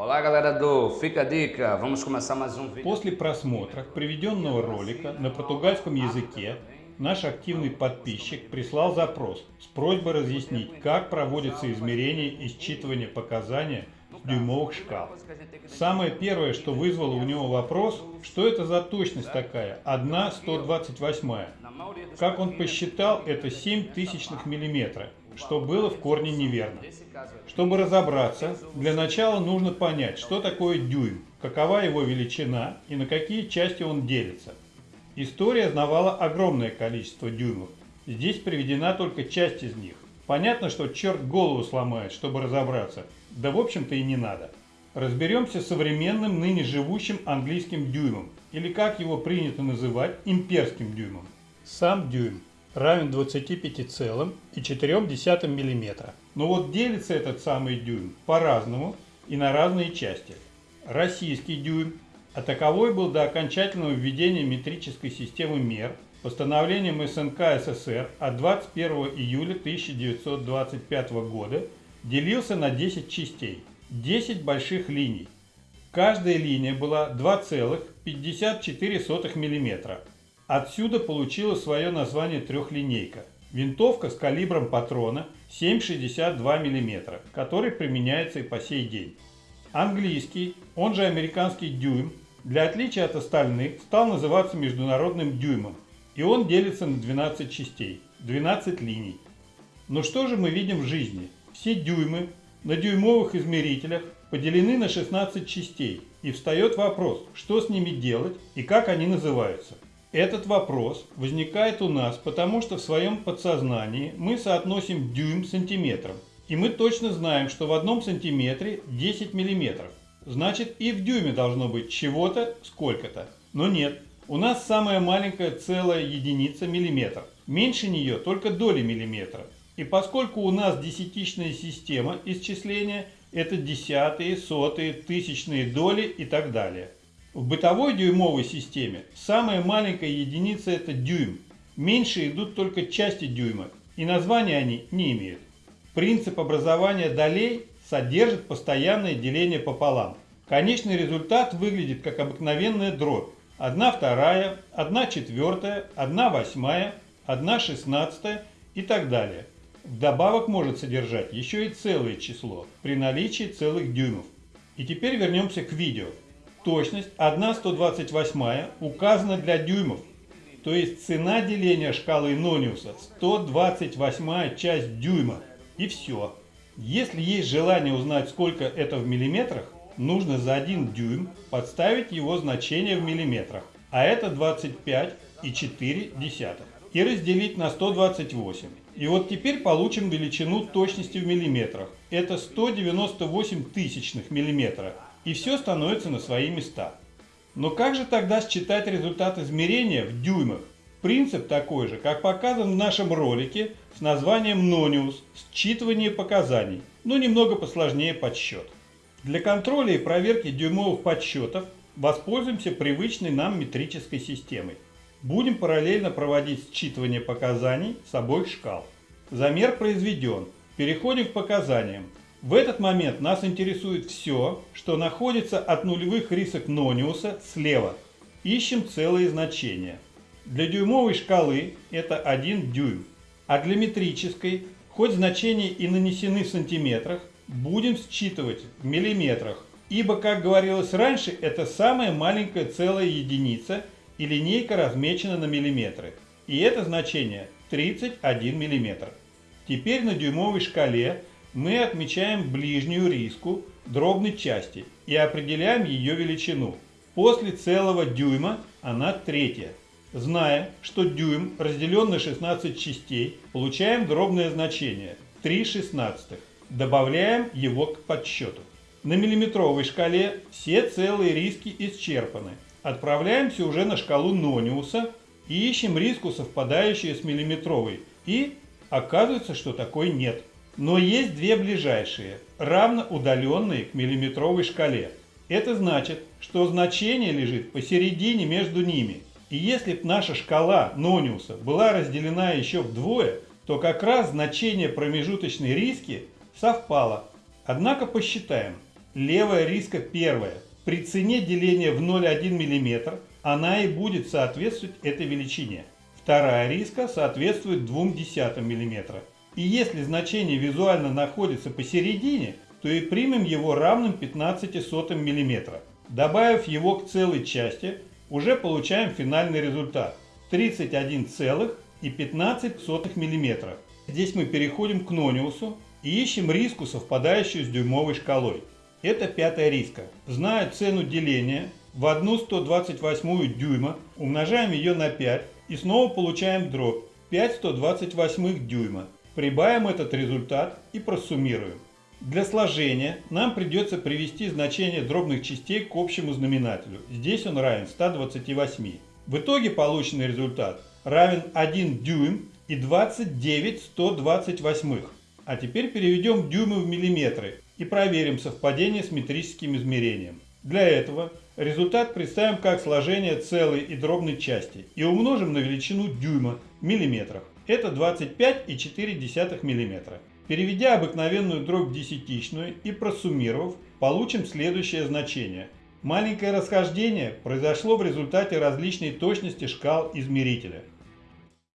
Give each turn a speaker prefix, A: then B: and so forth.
A: Olá galera do Fica Dica, vamos começar mais um vídeo.
B: После просмотра приведенного ролика на португальском языке наш активный подписчик прислал запрос с просьбой разъяснить, как проводится измерение и считывание показания дюймовых шкал. Самое первое, что вызвало у него вопрос, что это за точность такая, 1 128 Как он посчитал, это 7 тысячных миллиметра, что было в корне неверно. Чтобы разобраться, для начала нужно понять, что такое дюйм, какова его величина и на какие части он делится. История знавала огромное количество дюймов. Здесь приведена только часть из них. Понятно, что черт голову сломает, чтобы разобраться. Да в общем-то и не надо. Разберемся с современным ныне живущим английским дюймом, или как его принято называть, имперским дюймом. Сам дюйм равен 25,4 мм. Но вот делится этот самый дюйм по-разному и на разные части. Российский дюйм, а таковой был до окончательного введения метрической системы мер постановлением СНК СССР от 21 июля 1925 года делился на 10 частей, 10 больших линий. Каждая линия была 2,54 мм. Отсюда получила свое название трехлинейка. Винтовка с калибром патрона 7,62 мм, который применяется и по сей день. Английский, он же американский дюйм, для отличия от остальных стал называться международным дюймом, и он делится на 12 частей, 12 линий. Но что же мы видим в жизни? Все дюймы на дюймовых измерителях поделены на 16 частей, и встает вопрос, что с ними делать и как они называются. Этот вопрос возникает у нас, потому что в своем подсознании мы соотносим дюйм с сантиметром. И мы точно знаем, что в одном сантиметре 10 миллиметров. Значит и в дюйме должно быть чего-то сколько-то. Но нет, у нас самая маленькая целая единица миллиметр. Меньше нее только доли миллиметра. И поскольку у нас десятичная система исчисления, это десятые, сотые, тысячные доли и так далее. В бытовой дюймовой системе самая маленькая единица это дюйм. Меньше идут только части дюйма, и названия они не имеют. Принцип образования долей содержит постоянное деление пополам. Конечный результат выглядит как обыкновенная дробь. 1 вторая, 1 четвертая, 1 восьмая, 1 шестнадцатая и так далее. Вдобавок может содержать еще и целое число при наличии целых дюймов. И теперь вернемся к видео. Точность 1,128 указана для дюймов, то есть цена деления шкалы Нониуса 128 часть дюйма. И все. Если есть желание узнать, сколько это в миллиметрах, нужно за 1 дюйм подставить его значение в миллиметрах, а это 25,4 и разделить на 128. И вот теперь получим величину точности в миллиметрах. Это 198 тысячных миллиметра и все становится на свои места. Но как же тогда считать результат измерения в дюймах? Принцип такой же, как показан в нашем ролике с названием Нониус «Считывание показаний», но немного посложнее подсчет. Для контроля и проверки дюймовых подсчетов воспользуемся привычной нам метрической системой. Будем параллельно проводить считывание показаний с обоих шкал. Замер произведен. Переходим к показаниям. В этот момент нас интересует все, что находится от нулевых рисок Нониуса слева. Ищем целые значения. Для дюймовой шкалы это 1 дюйм, а для метрической, хоть значения и нанесены в сантиметрах, будем считывать в миллиметрах, ибо, как говорилось раньше, это самая маленькая целая единица и линейка размечена на миллиметры. И это значение 31 миллиметр. Теперь на дюймовой шкале мы отмечаем ближнюю риску дробной части и определяем ее величину. После целого дюйма она третья. Зная, что дюйм разделен на 16 частей, получаем дробное значение 3 шестнадцатых. Добавляем его к подсчету. На миллиметровой шкале все целые риски исчерпаны. Отправляемся уже на шкалу Нониуса и ищем риску, совпадающую с миллиметровой. И оказывается, что такой нет. Но есть две ближайшие, равно удаленные к миллиметровой шкале. Это значит, что значение лежит посередине между ними. И если бы наша шкала Нониуса была разделена еще вдвое, то как раз значение промежуточной риски совпало. Однако посчитаем. Левая риска первая. При цене деления в 0,1 мм она и будет соответствовать этой величине. Вторая риска соответствует 0,2 мм. И если значение визуально находится посередине, то и примем его равным 15 мм. Добавив его к целой части, уже получаем финальный результат 31,15 мм. Здесь мы переходим к нониусу и ищем риску, совпадающую с дюймовой шкалой. Это пятая риска. Зная цену деления в 1 128 дюйма, умножаем ее на 5 и снова получаем дробь 5 128 дюйма. Прибавим этот результат и просуммируем. Для сложения нам придется привести значение дробных частей к общему знаменателю. Здесь он равен 128. В итоге полученный результат равен 1 дюйм и 29 128. А теперь переведем дюймы в миллиметры и проверим совпадение с метрическим измерением. Для этого результат представим как сложение целой и дробной части и умножим на величину дюйма в миллиметрах. Это 25,4 мм. Переведя обыкновенную дробь в десятичную и просуммировав, получим следующее значение. Маленькое расхождение произошло в результате различной точности шкал измерителя.